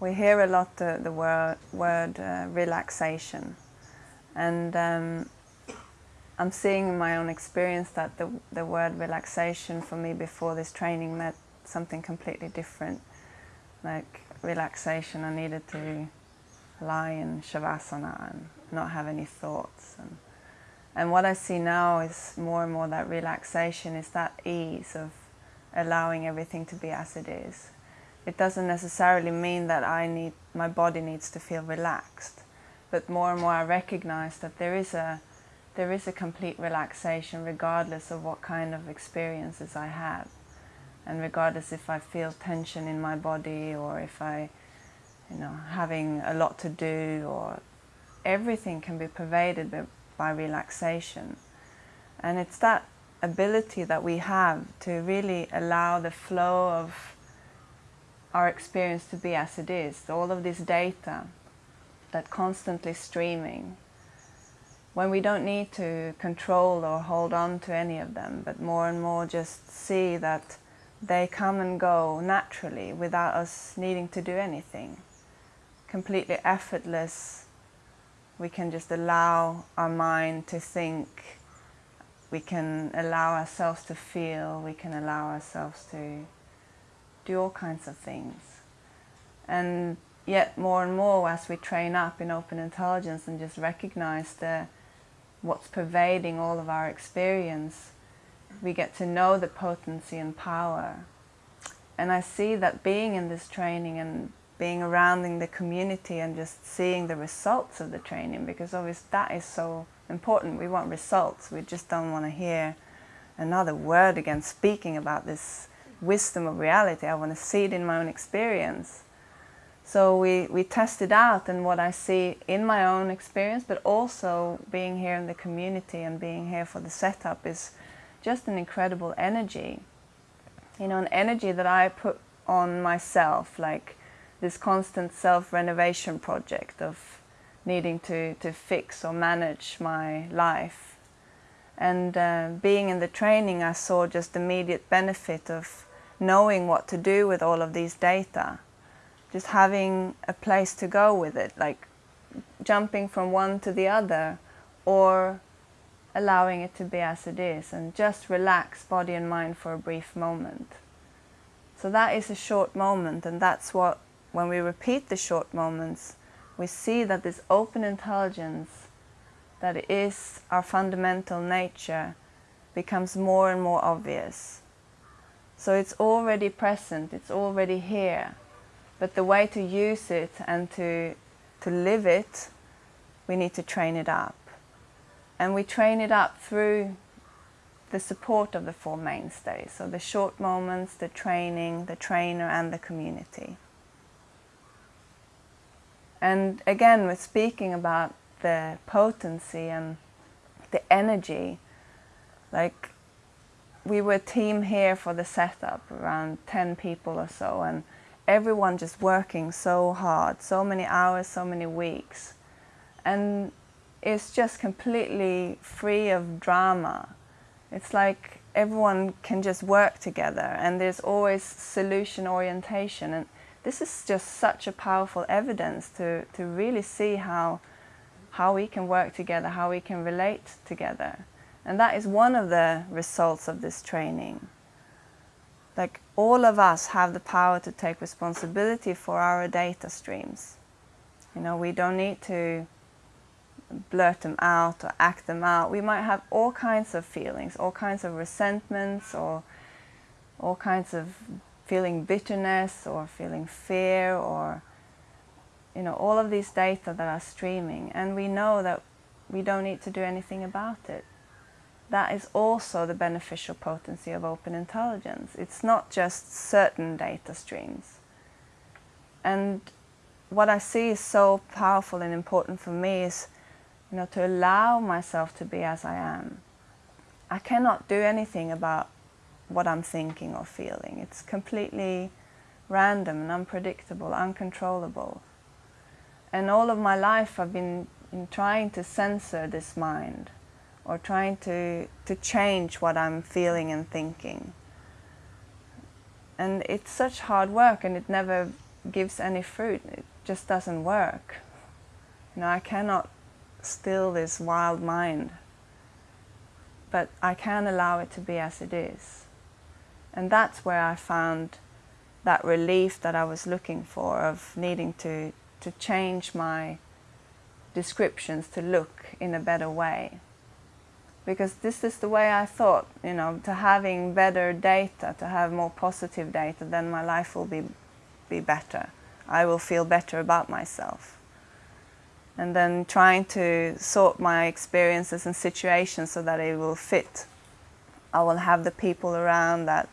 we hear a lot the, the word, word uh, relaxation and um, I'm seeing in my own experience that the, the word relaxation for me before this training meant something completely different. Like relaxation, I needed to lie in Shavasana and not have any thoughts. And, and what I see now is more and more that relaxation is that ease of allowing everything to be as it is. It doesn't necessarily mean that I need, my body needs to feel relaxed, but more and more I recognize that there is a there is a complete relaxation regardless of what kind of experiences I have. And regardless if I feel tension in my body or if I you know having a lot to do or everything can be pervaded by, by relaxation. And it's that ability that we have to really allow the flow of our experience to be as it is. All of this data that constantly streaming when we don't need to control or hold on to any of them, but more and more just see that they come and go naturally without us needing to do anything. Completely effortless, we can just allow our mind to think, we can allow ourselves to feel, we can allow ourselves to do all kinds of things. And yet more and more as we train up in open intelligence and just recognize the what's pervading all of our experience, we get to know the potency and power. And I see that being in this training and being around in the community and just seeing the results of the training, because obviously that is so important. We want results. We just don't want to hear another word again speaking about this wisdom of reality. I want to see it in my own experience. So we, we test it out and what I see in my own experience, but also being here in the community and being here for the setup is just an incredible energy. You know, an energy that I put on myself, like this constant self-renovation project of needing to, to fix or manage my life. And uh, being in the training, I saw just immediate benefit of knowing what to do with all of these data just having a place to go with it, like jumping from one to the other or allowing it to be as it is and just relax body and mind for a brief moment. So that is a short moment and that's what, when we repeat the short moments, we see that this open intelligence that is our fundamental nature becomes more and more obvious. So it's already present, it's already here. But the way to use it and to, to live it, we need to train it up. And we train it up through the support of the Four Mainstays. So the short moments, the training, the trainer and the community. And again, we're speaking about the potency and the energy. Like, we were a team here for the setup, around 10 people or so, and everyone just working so hard, so many hours, so many weeks. And it's just completely free of drama. It's like everyone can just work together and there's always solution orientation. And this is just such a powerful evidence to, to really see how, how we can work together, how we can relate together. And that is one of the results of this training. Like all of us have the power to take responsibility for our data streams. You know, we don't need to blurt them out or act them out. We might have all kinds of feelings, all kinds of resentments or all kinds of feeling bitterness or feeling fear or you know, all of these data that are streaming and we know that we don't need to do anything about it that is also the beneficial potency of open intelligence. It's not just certain data streams. And what I see is so powerful and important for me is you know, to allow myself to be as I am. I cannot do anything about what I'm thinking or feeling. It's completely random and unpredictable, uncontrollable. And all of my life I've been trying to censor this mind or trying to, to change what I'm feeling and thinking. And it's such hard work and it never gives any fruit. It just doesn't work. You know, I cannot still this wild mind, but I can allow it to be as it is. And that's where I found that relief that I was looking for of needing to, to change my descriptions to look in a better way. Because this is the way I thought, you know, to having better data, to have more positive data, then my life will be, be better. I will feel better about myself. And then trying to sort my experiences and situations so that it will fit. I will have the people around that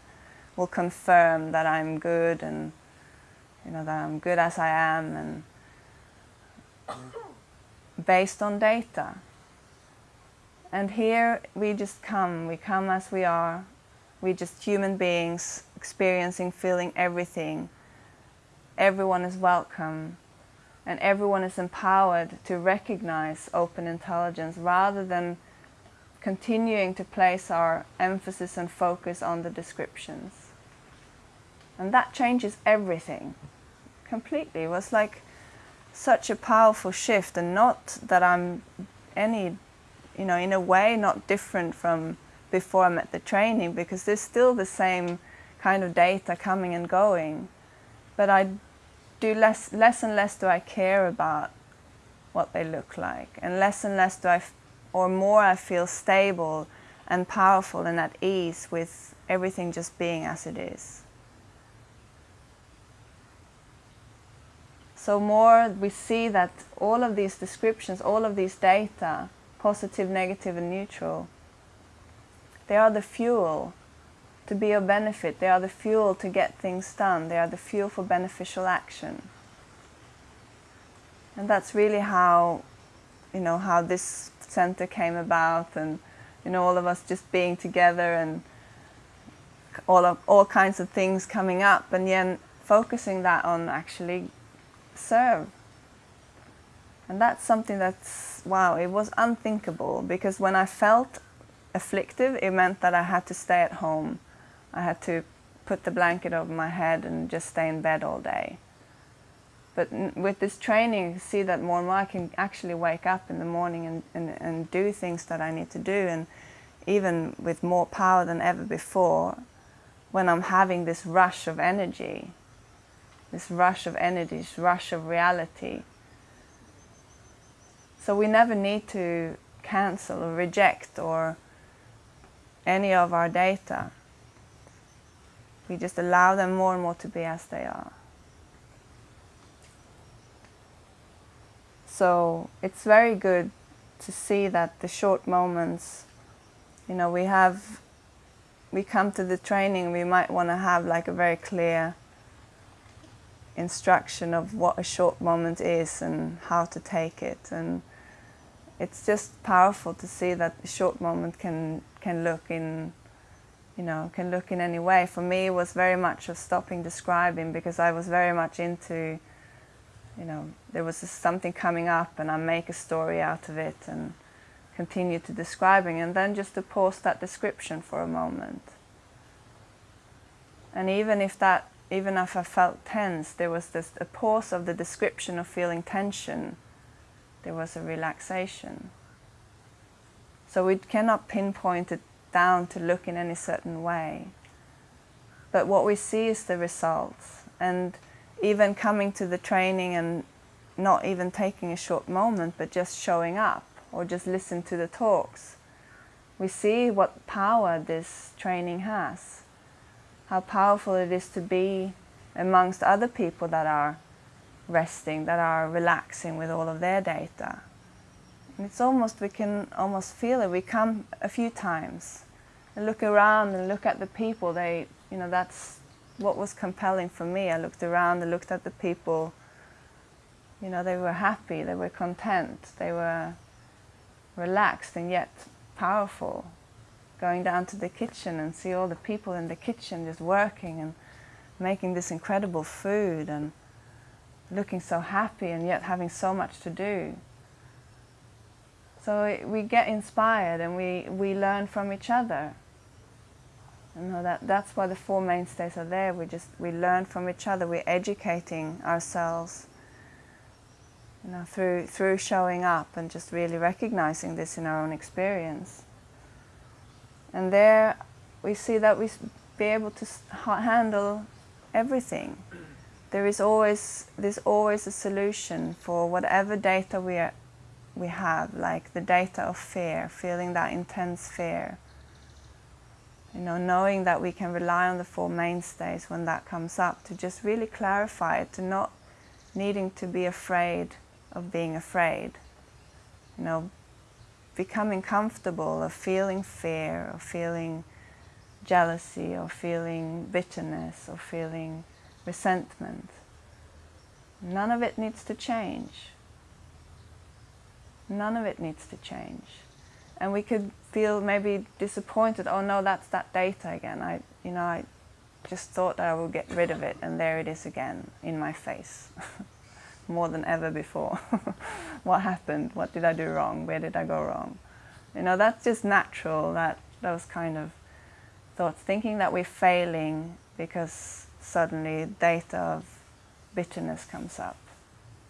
will confirm that I'm good and you know that I'm good as I am and based on data. And here we just come, we come as we are, We're just human beings experiencing, feeling everything. Everyone is welcome and everyone is empowered to recognize open intelligence rather than continuing to place our emphasis and focus on the descriptions. And that changes everything completely. It was like such a powerful shift and not that I'm any, you know, in a way not different from before I met the training because there's still the same kind of data coming and going. But I do less, less and less do I care about what they look like and less and less do I, or more I feel stable and powerful and at ease with everything just being as it is. So more we see that all of these descriptions, all of these data, positive, negative and neutral, they are the fuel to be of benefit. They are the fuel to get things done. They are the fuel for beneficial action. And that's really how, you know, how this center came about and, you know, all of us just being together and all of all kinds of things coming up and then focusing that on actually serve. And that's something that's, wow, it was unthinkable because when I felt afflictive, it meant that I had to stay at home. I had to put the blanket over my head and just stay in bed all day. But with this training, see that more and more I can actually wake up in the morning and, and, and do things that I need to do. And even with more power than ever before, when I'm having this rush of energy, this rush of energy, this rush of reality. So we never need to cancel or reject or any of our data. We just allow them more and more to be as they are. So it's very good to see that the short moments, you know, we have, we come to the training, we might want to have like a very clear instruction of what a short moment is and how to take it. And it's just powerful to see that a short moment can, can look in you know, can look in any way. For me, it was very much of stopping describing because I was very much into, you know, there was something coming up and I make a story out of it and continue to describing and then just to pause that description for a moment. And even if that even if I felt tense, there was this a pause of the description of feeling tension. There was a relaxation. So we cannot pinpoint it down to look in any certain way. But what we see is the results. And even coming to the training and not even taking a short moment, but just showing up or just listen to the talks, we see what power this training has how powerful it is to be amongst other people that are resting, that are relaxing with all of their data. And it's almost, we can almost feel it. We come a few times and look around and look at the people. They, you know, that's what was compelling for me. I looked around and looked at the people. You know, they were happy, they were content, they were relaxed and yet powerful going down to the kitchen and see all the people in the kitchen just working and making this incredible food and looking so happy and yet having so much to do. So we get inspired and we, we learn from each other. You know, that, that's why the Four Mainstays are there. We just, we learn from each other. We're educating ourselves you know, through, through showing up and just really recognizing this in our own experience. And there we see that we be able to handle everything. There is always, there's always a solution for whatever data we, are, we have, like the data of fear, feeling that intense fear. You know, knowing that we can rely on the Four Mainstays when that comes up to just really clarify it, to not needing to be afraid of being afraid. You know, becoming comfortable of feeling fear, of feeling jealousy, or feeling bitterness, or feeling resentment. None of it needs to change. None of it needs to change. And we could feel maybe disappointed, oh no, that's that data again. I, you know, I just thought that I would get rid of it and there it is again in my face. more than ever before. what happened? What did I do wrong? Where did I go wrong? You know, that's just natural, that those kind of thoughts. Thinking that we're failing because suddenly data of bitterness comes up.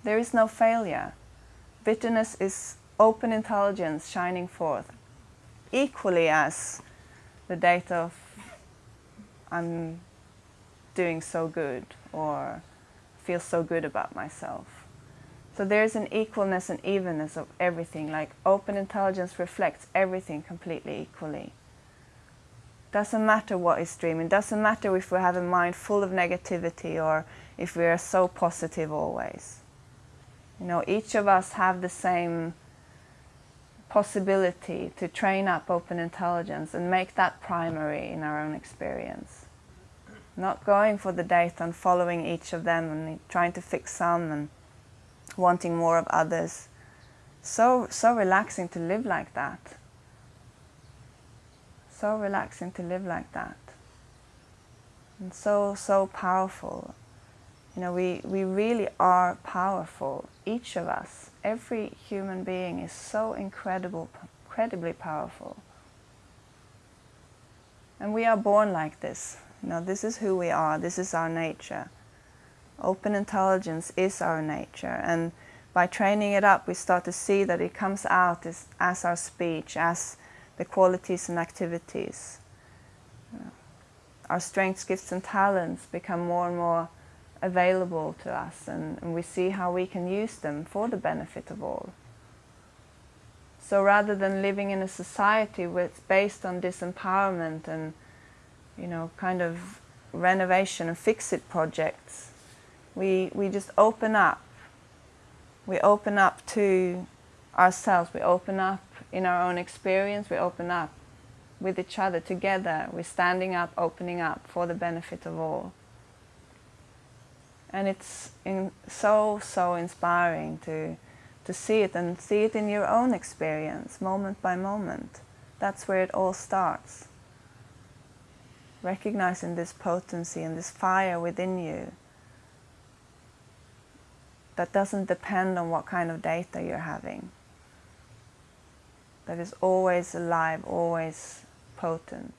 There is no failure. Bitterness is open intelligence shining forth, equally as the data of I'm doing so good or feel so good about myself. So there's an equalness and evenness of everything, like open intelligence reflects everything completely equally. Doesn't matter what is dreaming, doesn't matter if we have a mind full of negativity or if we are so positive always. You know, each of us have the same possibility to train up open intelligence and make that primary in our own experience not going for the data and following each of them and trying to fix some and wanting more of others. So, so relaxing to live like that. So relaxing to live like that. And so, so powerful. You know, we, we really are powerful. Each of us, every human being is so incredible, incredibly powerful. And we are born like this. You know, this is who we are, this is our nature. Open intelligence is our nature and by training it up we start to see that it comes out as, as our speech, as the qualities and activities. Uh, our strengths, gifts and talents become more and more available to us and, and we see how we can use them for the benefit of all. So rather than living in a society it's based on disempowerment and you know, kind of renovation and fix-it projects. We, we just open up. We open up to ourselves. We open up in our own experience. We open up with each other together. We're standing up, opening up for the benefit of all. And it's so, so inspiring to, to see it and see it in your own experience, moment by moment. That's where it all starts recognizing this potency and this fire within you that doesn't depend on what kind of data you're having. That is always alive, always potent.